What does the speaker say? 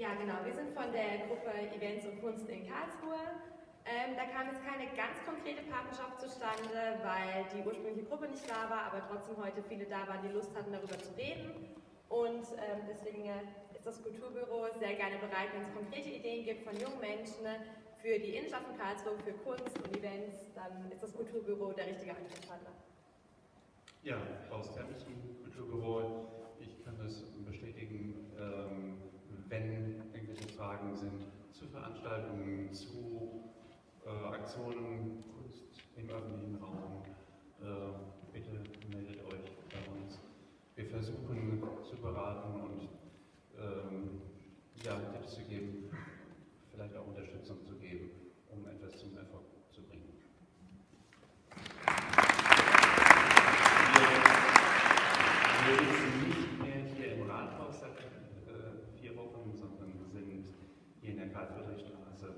Ja, genau. Wir sind von der Gruppe Events und Kunst in Karlsruhe. Ähm, da kam jetzt keine ganz konkrete Partnerschaft zustande, weil die ursprüngliche Gruppe nicht da war, aber trotzdem heute viele da waren, die Lust hatten, darüber zu reden. Und ähm, deswegen äh, ist das Kulturbüro sehr gerne bereit, wenn es konkrete Ideen gibt von jungen Menschen äh, für die Innenschaft von Karlsruhe, für Kunst und Events, dann ist das Kulturbüro der richtige Ansprechpartner. Ja, Klaus Termichen, Kulturbüro. Ich kann das bestätigen, ähm, wenn irgendwelche Fragen sind zu Veranstaltungen, zu äh, Aktionen, Kunst im öffentlichen Raum, äh, bitte meldet euch bei uns. Wir versuchen zu beraten und ähm, ja, Tipps zu geben, vielleicht auch Unterstützung zu geben, um etwas zum Erfolg zu bringen. Wir sitzen nicht mehr hier im Rathaus seit äh, vier Wochen, sondern sind hier in der Karl-Friedrich-Straße,